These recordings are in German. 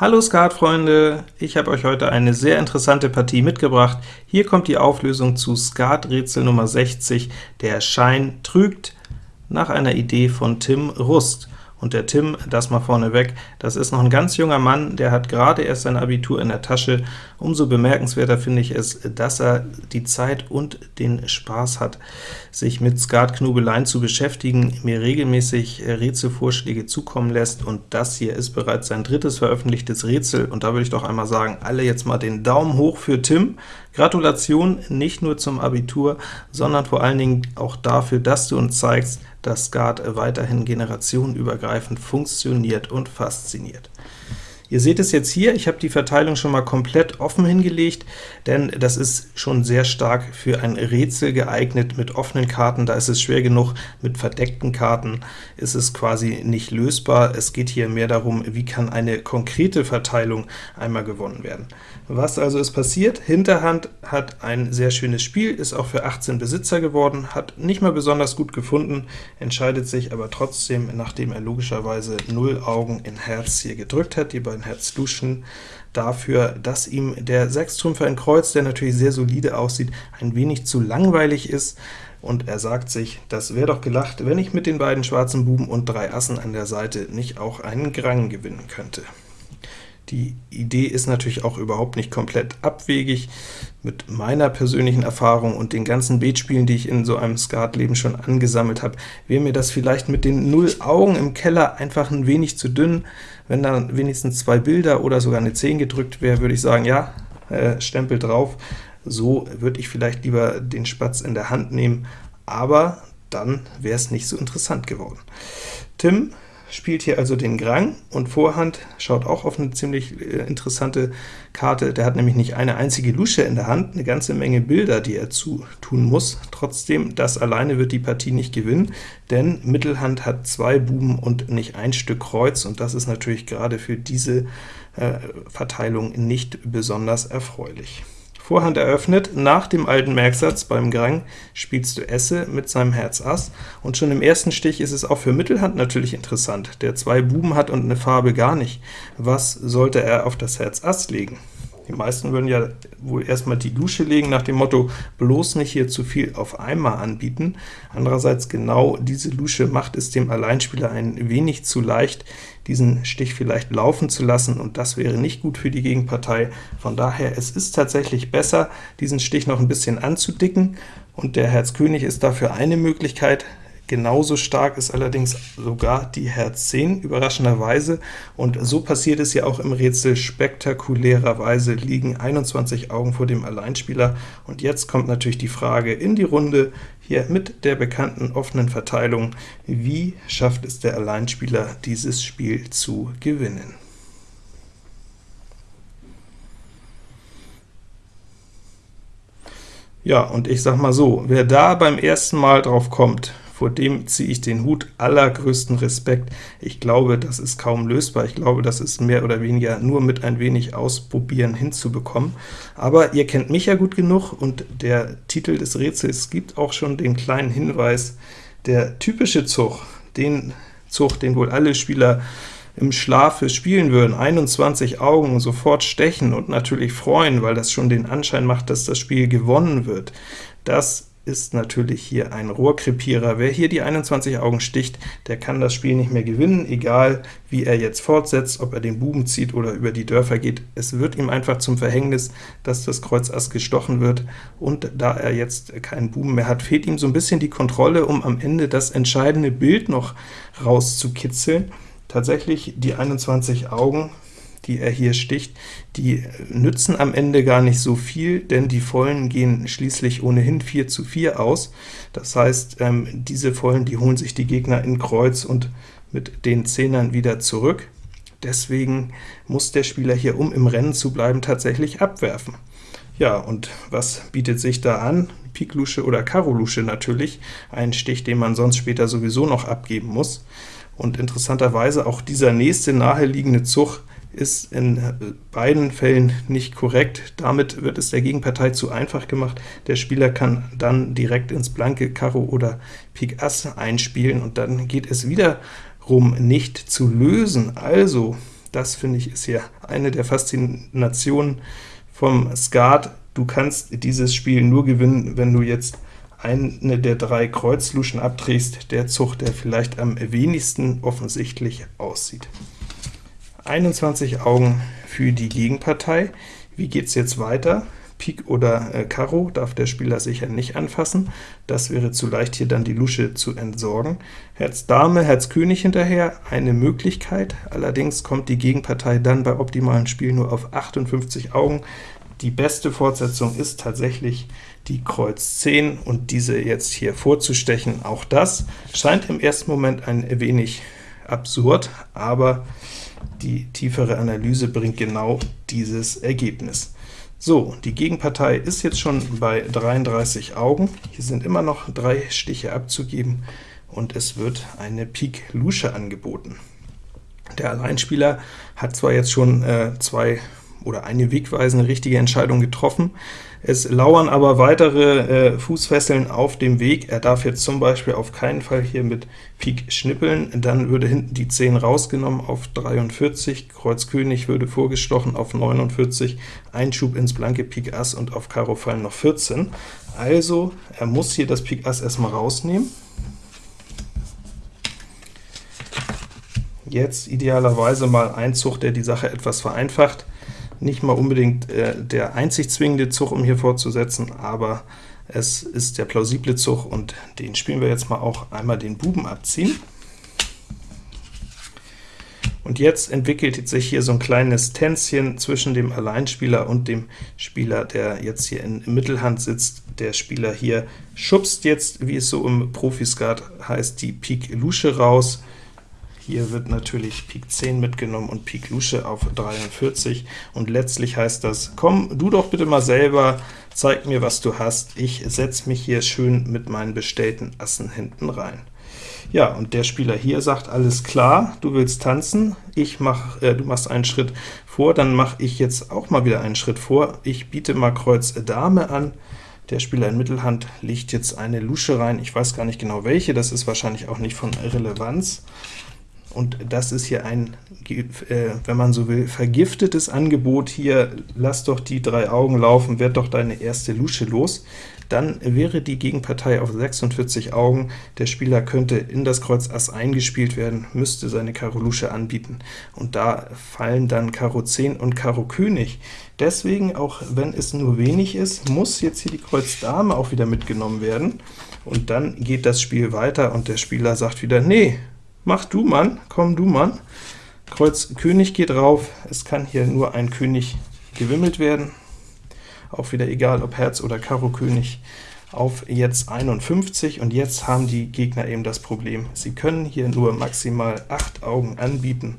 Hallo Skatfreunde, ich habe euch heute eine sehr interessante Partie mitgebracht. Hier kommt die Auflösung zu Skaträtsel Nummer 60, der Schein trügt, nach einer Idee von Tim Rust. Und der Tim, das mal vorneweg, das ist noch ein ganz junger Mann, der hat gerade erst sein Abitur in der Tasche. Umso bemerkenswerter finde ich es, dass er die Zeit und den Spaß hat, sich mit Skatknobeleien zu beschäftigen, mir regelmäßig Rätselvorschläge zukommen lässt, und das hier ist bereits sein drittes veröffentlichtes Rätsel, und da würde ich doch einmal sagen, alle jetzt mal den Daumen hoch für Tim. Gratulation nicht nur zum Abitur, sondern vor allen Dingen auch dafür, dass du uns zeigst, dass Skat weiterhin generationenübergreifend funktioniert und fasziniert. Ihr seht es jetzt hier, ich habe die Verteilung schon mal komplett offen hingelegt, denn das ist schon sehr stark für ein Rätsel geeignet mit offenen Karten, da ist es schwer genug, mit verdeckten Karten ist es quasi nicht lösbar. Es geht hier mehr darum, wie kann eine konkrete Verteilung einmal gewonnen werden. Was also ist passiert? Hinterhand hat ein sehr schönes Spiel, ist auch für 18 Besitzer geworden, hat nicht mal besonders gut gefunden, entscheidet sich aber trotzdem, nachdem er logischerweise 0 Augen in Herz hier gedrückt hat, die beiden ein Herz duschen, dafür, dass ihm der Sechstrümpfer in Kreuz, der natürlich sehr solide aussieht, ein wenig zu langweilig ist, und er sagt sich, das wäre doch gelacht, wenn ich mit den beiden schwarzen Buben und drei Assen an der Seite nicht auch einen Grang gewinnen könnte. Die Idee ist natürlich auch überhaupt nicht komplett abwegig. Mit meiner persönlichen Erfahrung und den ganzen Beetspielen, die ich in so einem Skatleben schon angesammelt habe, wäre mir das vielleicht mit den Null Augen im Keller einfach ein wenig zu dünn. Wenn dann wenigstens zwei Bilder oder sogar eine 10 gedrückt wäre, würde ich sagen, ja, äh, Stempel drauf. So würde ich vielleicht lieber den Spatz in der Hand nehmen, aber dann wäre es nicht so interessant geworden. Tim spielt hier also den Grang, und Vorhand schaut auch auf eine ziemlich äh, interessante Karte. Der hat nämlich nicht eine einzige Lusche in der Hand, eine ganze Menge Bilder, die er zutun muss. Trotzdem, das alleine wird die Partie nicht gewinnen, denn Mittelhand hat zwei Buben und nicht ein Stück Kreuz, und das ist natürlich gerade für diese äh, Verteilung nicht besonders erfreulich. Vorhand eröffnet, nach dem alten Merksatz beim Grang spielst du Esse mit seinem Herz Ass, und schon im ersten Stich ist es auch für Mittelhand natürlich interessant, der zwei Buben hat und eine Farbe gar nicht. Was sollte er auf das Herz Ass legen? Die meisten würden ja wohl erstmal die Lusche legen, nach dem Motto, bloß nicht hier zu viel auf einmal anbieten. Andererseits genau diese Lusche macht es dem Alleinspieler ein wenig zu leicht, diesen Stich vielleicht laufen zu lassen, und das wäre nicht gut für die Gegenpartei. Von daher, es ist tatsächlich besser, diesen Stich noch ein bisschen anzudicken, und der Herz König ist dafür eine Möglichkeit. Genauso stark ist allerdings sogar die Herz 10, überraschenderweise, und so passiert es ja auch im Rätsel. Spektakulärerweise liegen 21 Augen vor dem Alleinspieler, und jetzt kommt natürlich die Frage in die Runde, hier mit der bekannten offenen Verteilung, wie schafft es der Alleinspieler, dieses Spiel zu gewinnen? Ja, und ich sag mal so, wer da beim ersten Mal drauf kommt, vor dem ziehe ich den Hut, allergrößten Respekt. Ich glaube, das ist kaum lösbar. Ich glaube, das ist mehr oder weniger nur mit ein wenig Ausprobieren hinzubekommen. Aber ihr kennt mich ja gut genug, und der Titel des Rätsels gibt auch schon den kleinen Hinweis, der typische Zug, den Zug, den wohl alle Spieler im Schlafe spielen würden, 21 Augen sofort stechen und natürlich freuen, weil das schon den Anschein macht, dass das Spiel gewonnen wird. Das ist natürlich hier ein Rohrkrepierer. Wer hier die 21 Augen sticht, der kann das Spiel nicht mehr gewinnen, egal wie er jetzt fortsetzt, ob er den Buben zieht oder über die Dörfer geht. Es wird ihm einfach zum Verhängnis, dass das Kreuz Ass gestochen wird, und da er jetzt keinen Buben mehr hat, fehlt ihm so ein bisschen die Kontrolle, um am Ende das entscheidende Bild noch rauszukitzeln. Tatsächlich die 21 Augen die er hier sticht, die nützen am Ende gar nicht so viel, denn die Vollen gehen schließlich ohnehin 4 zu 4 aus. Das heißt, ähm, diese Vollen, die holen sich die Gegner in Kreuz und mit den Zehnern wieder zurück. Deswegen muss der Spieler hier, um im Rennen zu bleiben, tatsächlich abwerfen. Ja, und was bietet sich da an? Pik Lusche oder Karo Lusche natürlich, ein Stich, den man sonst später sowieso noch abgeben muss. Und interessanterweise auch dieser nächste naheliegende Zug ist in äh, beiden Fällen nicht korrekt. Damit wird es der Gegenpartei zu einfach gemacht. Der Spieler kann dann direkt ins blanke Karo oder Pik Ass einspielen, und dann geht es wiederum nicht zu lösen. Also Das, finde ich, ist hier eine der Faszinationen vom Skat. Du kannst dieses Spiel nur gewinnen, wenn du jetzt eine der drei Kreuzluschen abträgst, der Zug, der vielleicht am wenigsten offensichtlich aussieht. 21 Augen für die Gegenpartei. Wie geht es jetzt weiter? Pik oder äh, Karo darf der Spieler sicher nicht anfassen. Das wäre zu leicht, hier dann die Lusche zu entsorgen. Herz Dame, Herz König hinterher, eine Möglichkeit. Allerdings kommt die Gegenpartei dann bei optimalen Spielen nur auf 58 Augen. Die beste Fortsetzung ist tatsächlich die Kreuz 10, und diese jetzt hier vorzustechen. Auch das scheint im ersten Moment ein wenig absurd, aber die tiefere Analyse bringt genau dieses Ergebnis. So, die Gegenpartei ist jetzt schon bei 33 Augen. Hier sind immer noch drei Stiche abzugeben, und es wird eine Pik Lusche angeboten. Der Alleinspieler hat zwar jetzt schon äh, zwei oder eine wegweisende richtige Entscheidung getroffen, es lauern aber weitere äh, Fußfesseln auf dem Weg. Er darf jetzt zum Beispiel auf keinen Fall hier mit Pik schnippeln, dann würde hinten die 10 rausgenommen auf 43, Kreuz König würde vorgestochen auf 49, Einschub ins blanke Pik Ass und auf Karo fallen noch 14. Also, er muss hier das Pik Ass erstmal rausnehmen. Jetzt idealerweise mal ein Zug, der die Sache etwas vereinfacht nicht mal unbedingt äh, der einzig zwingende Zug, um hier fortzusetzen, aber es ist der plausible Zug, und den spielen wir jetzt mal auch einmal den Buben abziehen. Und jetzt entwickelt sich hier so ein kleines Tänzchen zwischen dem Alleinspieler und dem Spieler, der jetzt hier in Mittelhand sitzt. Der Spieler hier schubst jetzt, wie es so im Profiskat heißt, die Pik Lusche raus, hier wird natürlich Pik 10 mitgenommen und Pik Lusche auf 43, und letztlich heißt das, komm du doch bitte mal selber, zeig mir, was du hast, ich setze mich hier schön mit meinen bestellten Assen hinten rein. Ja, und der Spieler hier sagt, alles klar, du willst tanzen, ich mach, äh, du machst einen Schritt vor, dann mache ich jetzt auch mal wieder einen Schritt vor, ich biete mal Kreuz Dame an, der Spieler in Mittelhand legt jetzt eine Lusche rein, ich weiß gar nicht genau welche, das ist wahrscheinlich auch nicht von Relevanz, und das ist hier ein, äh, wenn man so will, vergiftetes Angebot. Hier, lass doch die drei Augen laufen, werd doch deine erste Lusche los. Dann wäre die Gegenpartei auf 46 Augen. Der Spieler könnte in das Kreuz Ass eingespielt werden, müsste seine Karo Lusche anbieten, und da fallen dann Karo 10 und Karo König. Deswegen, auch wenn es nur wenig ist, muss jetzt hier die Kreuz Dame auch wieder mitgenommen werden, und dann geht das Spiel weiter, und der Spieler sagt wieder, nee, Mach du, Mann, komm du, Mann. Kreuz König geht rauf, es kann hier nur ein König gewimmelt werden. Auch wieder egal, ob Herz oder Karo König auf jetzt 51, und jetzt haben die Gegner eben das Problem. Sie können hier nur maximal 8 Augen anbieten,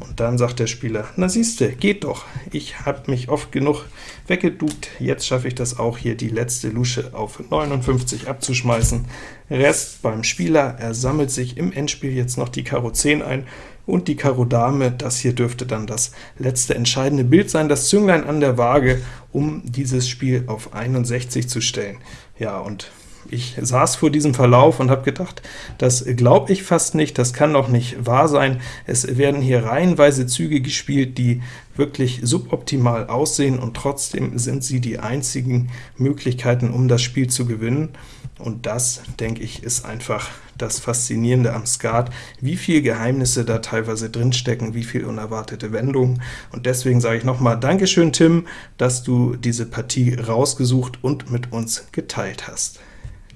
und dann sagt der Spieler, na siehste, geht doch, ich habe mich oft genug weggeduckt, jetzt schaffe ich das auch hier, die letzte Lusche auf 59 abzuschmeißen. Rest beim Spieler, er sammelt sich im Endspiel jetzt noch die Karo 10 ein, und die Karo Dame, das hier dürfte dann das letzte entscheidende Bild sein, das Zünglein an der Waage, um dieses Spiel auf 61 zu stellen. Ja, und ich saß vor diesem Verlauf und habe gedacht, das glaube ich fast nicht, das kann doch nicht wahr sein. Es werden hier reihenweise Züge gespielt, die wirklich suboptimal aussehen, und trotzdem sind sie die einzigen Möglichkeiten, um das Spiel zu gewinnen. Und das, denke ich, ist einfach das Faszinierende am Skat, wie viel Geheimnisse da teilweise drinstecken, wie viel unerwartete Wendungen. Und deswegen sage ich nochmal Dankeschön, Tim, dass du diese Partie rausgesucht und mit uns geteilt hast.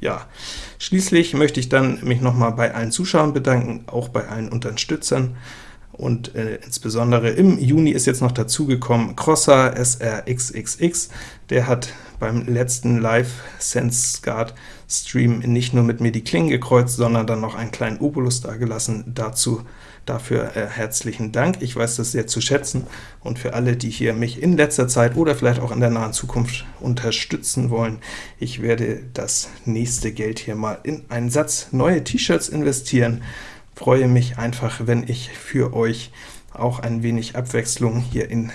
Ja, schließlich möchte ich dann mich nochmal bei allen Zuschauern bedanken, auch bei allen Unterstützern, und äh, insbesondere im Juni ist jetzt noch dazugekommen Crosser SRXXX, der hat beim letzten Live Sense Guard Stream nicht nur mit mir die Klingen gekreuzt, sondern dann noch einen kleinen Obolus dagelassen. Dazu dafür äh, herzlichen Dank. Ich weiß das sehr zu schätzen, und für alle, die hier mich in letzter Zeit oder vielleicht auch in der nahen Zukunft unterstützen wollen, ich werde das nächste Geld hier mal in einen Satz neue T-Shirts investieren. Freue mich einfach, wenn ich für euch auch ein wenig Abwechslung hier in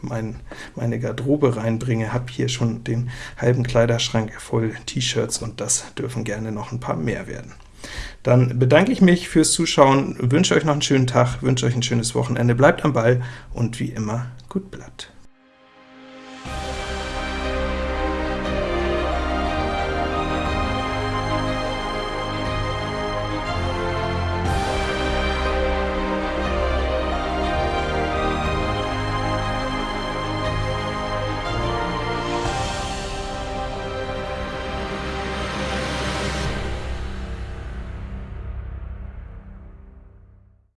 mein, meine Garderobe reinbringe, habe hier schon den halben Kleiderschrank voll T-Shirts, und das dürfen gerne noch ein paar mehr werden. Dann bedanke ich mich fürs Zuschauen, wünsche euch noch einen schönen Tag, wünsche euch ein schönes Wochenende, bleibt am Ball und wie immer, gut Blatt.